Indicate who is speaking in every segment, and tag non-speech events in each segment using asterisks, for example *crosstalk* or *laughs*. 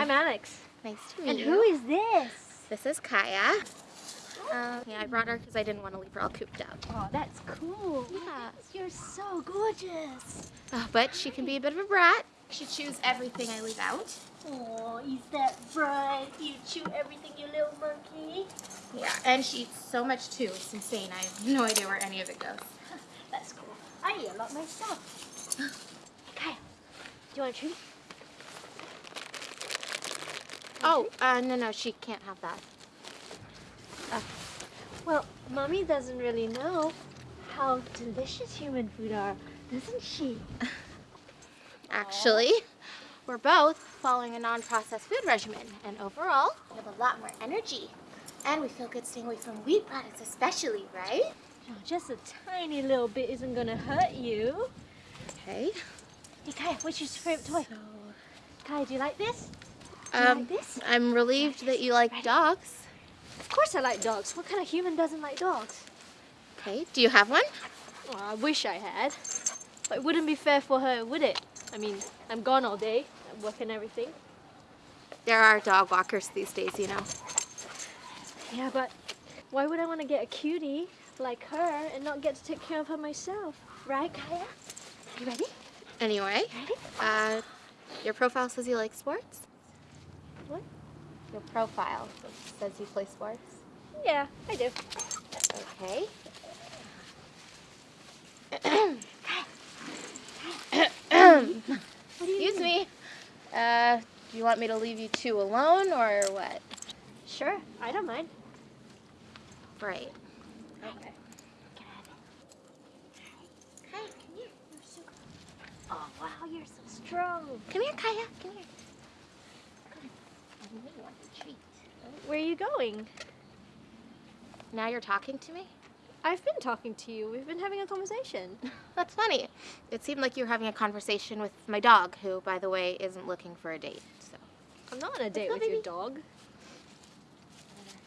Speaker 1: I'm Alex.
Speaker 2: nice to meet
Speaker 1: And
Speaker 2: you.
Speaker 1: And who is this?
Speaker 2: This is Kaya. Um, yeah, I brought her because I didn't want to leave her all cooped up.
Speaker 1: Oh, that's cool.
Speaker 2: Yeah.
Speaker 1: You're so gorgeous.
Speaker 2: Uh, but she can be a bit of a brat. She chews everything I leave out.
Speaker 1: Oh, is that right? You chew everything, you little monkey.
Speaker 2: Yeah, and she eats so much too. It's insane. I have no idea where any of it goes. *laughs*
Speaker 1: That's cool. I eat a lot myself. *gasps* Kaya, do you want a treat?
Speaker 2: Oh, uh, no, no, she can't have that.
Speaker 1: Well, Mommy doesn't really know how delicious human food are, doesn't she? *laughs*
Speaker 2: Actually, we're both following a non-processed food regimen, and overall, we have a lot more energy. And we feel good staying away from wheat products especially, right?
Speaker 1: Oh, just a tiny little bit isn't gonna hurt you.
Speaker 2: Okay.
Speaker 1: Hey, Kaya, what's your favorite toy? Kaya, do you like this? Do you
Speaker 2: Um,
Speaker 1: like?
Speaker 2: I'm relieved that you like dogs.
Speaker 1: Of course I like dogs. What kind of human doesn't like dogs?
Speaker 2: Okay, do you have one?
Speaker 1: Well, I wish I had. But it wouldn't be fair for her, would it? I mean, I'm gone all day, at work and everything.
Speaker 2: There are dog walkers these days, you know.
Speaker 1: Yeah, but why would I want to get a cutie like her and not get to take care of her myself? Right, Kaya? You ready?
Speaker 2: Anyway,
Speaker 1: Ready?
Speaker 2: uh, your profile says you like sports? Your profile says you play sports.
Speaker 1: Yeah, I do.
Speaker 2: Okay.
Speaker 1: What do you
Speaker 2: Excuse me. Uh, do you want me to leave you two alone or what?
Speaker 1: Sure, I don't mind.
Speaker 2: Right.
Speaker 1: Okay.
Speaker 2: Kaya, come here.
Speaker 1: Oh, wow, you're so strong.
Speaker 2: Come here, Kaya. Come here. Come. You may want a treat.
Speaker 1: Where are you going?
Speaker 2: Now you're talking to me?
Speaker 1: I've been talking to you. We've been having a conversation. *laughs*
Speaker 2: That's funny. It seemed like you were having a conversation with my dog, who, by the way, isn't looking for a date. So
Speaker 1: I'm not on a date
Speaker 2: go,
Speaker 1: with your dog.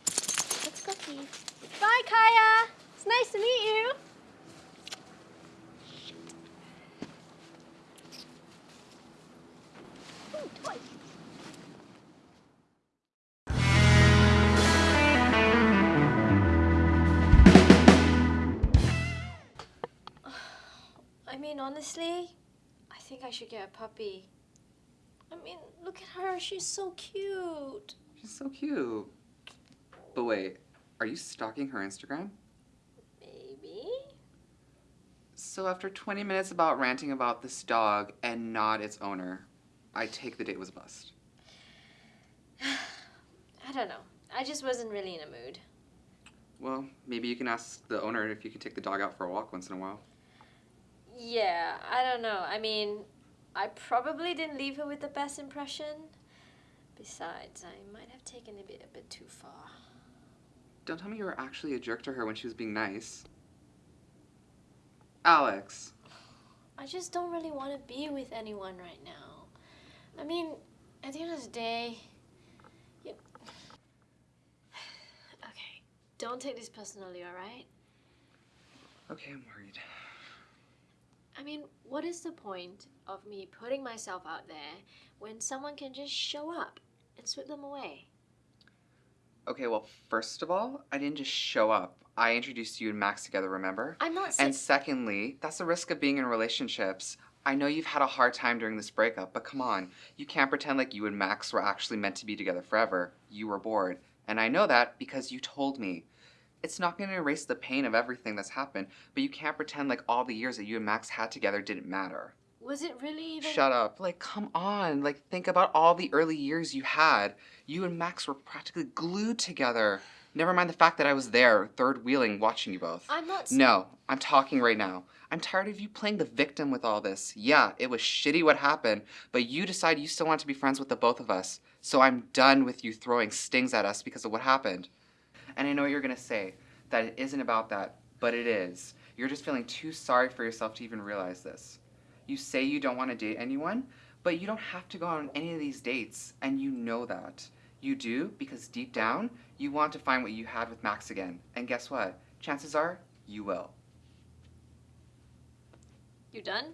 Speaker 2: let's go see.
Speaker 1: Bye, Kaya. It's nice to meet you. Mean, honestly, I think I should get a puppy. I mean, look at her. She's so cute.
Speaker 3: She's so cute. But wait, are you stalking her Instagram?
Speaker 1: Maybe.
Speaker 3: So after 20 minutes about ranting about this dog and not its owner, I take the date was a bust. *sighs*
Speaker 1: I don't know. I just wasn't really in a mood.
Speaker 3: Well, maybe you can ask the owner if you can take the dog out for a walk once in a while.
Speaker 1: Yeah, I don't know. I mean, I probably didn't leave her with the best impression. Besides, I might have taken it a bit, a bit too far.
Speaker 3: Don't tell me you were actually a jerk to her when she was being nice. Alex.
Speaker 1: I just don't really want to be with anyone right now. I mean, at the end of the day, you... *sighs* okay, don't take this personally, all right?
Speaker 3: Okay, I'm worried.
Speaker 1: I mean, what is the point of me putting myself out there when someone can just show up and sweep them away?
Speaker 3: Okay, well, first of all, I didn't just show up. I introduced you and Max together, remember?
Speaker 1: I'm not saying.
Speaker 3: And secondly, that's the risk of being in relationships. I know you've had a hard time during this breakup, but come on. You can't pretend like you and Max were actually meant to be together forever. You were bored. And I know that because you told me. It's not going to erase the pain of everything that's happened, but you can't pretend like all the years that you and Max had together didn't matter.
Speaker 1: Was it really even?
Speaker 3: Shut up. Like, come on. Like, think about all the early years you had. You and Max were practically glued together. Never mind the fact that I was there, third wheeling, watching you both.
Speaker 1: I'm not.
Speaker 3: No, I'm talking right now. I'm tired of you playing the victim with all this. Yeah, it was shitty what happened, but you decide you still want to be friends with the both of us. So I'm done with you throwing stings at us because of what happened. And I know what you're gonna say that it isn't about that, but it is. You're just feeling too sorry for yourself to even realize this. You say you don't want to date anyone, but you don't have to go on any of these dates, and you know that. You do because deep down, you want to find what you had with Max again. And guess what? Chances are, you will.
Speaker 1: You done?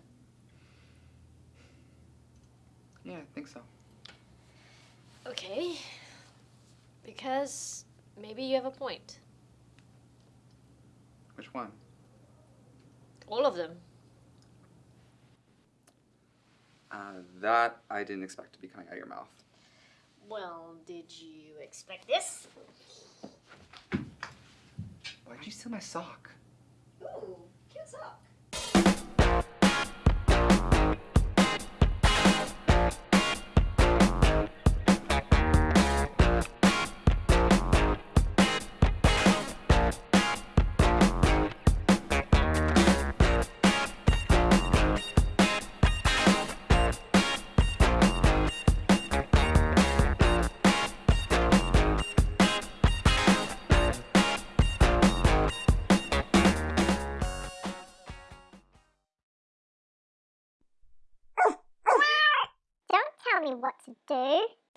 Speaker 3: Yeah, I think so.
Speaker 1: Okay. Because maybe you have a point.
Speaker 3: Which one?
Speaker 1: All of them.
Speaker 3: Uh, that I didn't expect to be coming out of your mouth.
Speaker 1: Well, did you expect this?
Speaker 3: Why'd you steal my sock?
Speaker 1: Ooh, cute sock.
Speaker 4: Tell me what to do.